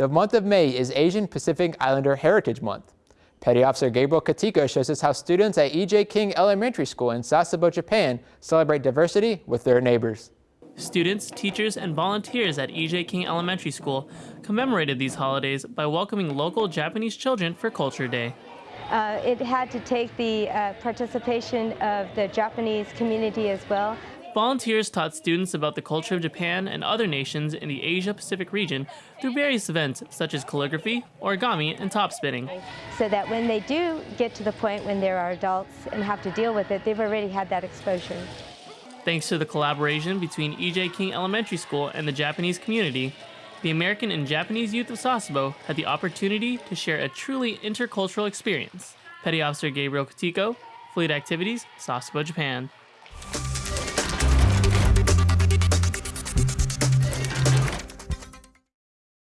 The month of May is Asian Pacific Islander Heritage Month. Petty Officer Gabriel Katiko shows us how students at E.J. King Elementary School in Sasebo, Japan celebrate diversity with their neighbors. Students, teachers, and volunteers at E.J. King Elementary School commemorated these holidays by welcoming local Japanese children for Culture Day. Uh, it had to take the uh, participation of the Japanese community as well. Volunteers taught students about the culture of Japan and other nations in the Asia Pacific region through various events such as calligraphy, origami, and top spinning. So that when they do get to the point when they are adults and have to deal with it, they've already had that exposure. Thanks to the collaboration between E.J. King Elementary School and the Japanese community, the American and Japanese youth of Sasebo had the opportunity to share a truly intercultural experience. Petty Officer Gabriel Katiko, Fleet Activities, Sasebo, Japan.